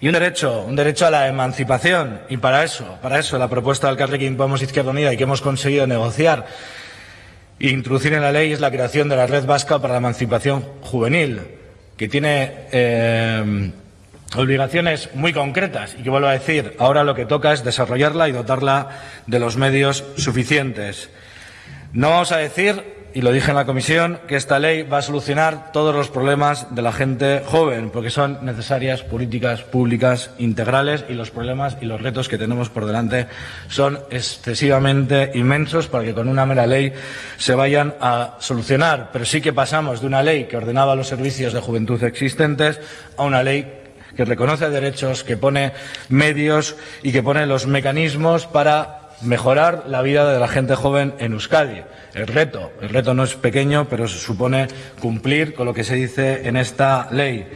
Y un derecho, un derecho a la emancipación. Y para eso, para eso la propuesta del Carrequín Podemos Izquierda Unida y que hemos conseguido negociar e introducir en la ley es la creación de la Red Vasca para la Emancipación Juvenil, que tiene eh, obligaciones muy concretas y que vuelvo a decir, ahora lo que toca es desarrollarla y dotarla de los medios suficientes. No vamos a decir y lo dije en la comisión, que esta ley va a solucionar todos los problemas de la gente joven, porque son necesarias políticas públicas integrales y los problemas y los retos que tenemos por delante son excesivamente inmensos para que con una mera ley se vayan a solucionar. Pero sí que pasamos de una ley que ordenaba los servicios de juventud existentes a una ley que reconoce derechos, que pone medios y que pone los mecanismos para mejorar la vida de la gente joven en Euskadi. El reto, el reto no es pequeño, pero supone cumplir con lo que se dice en esta ley.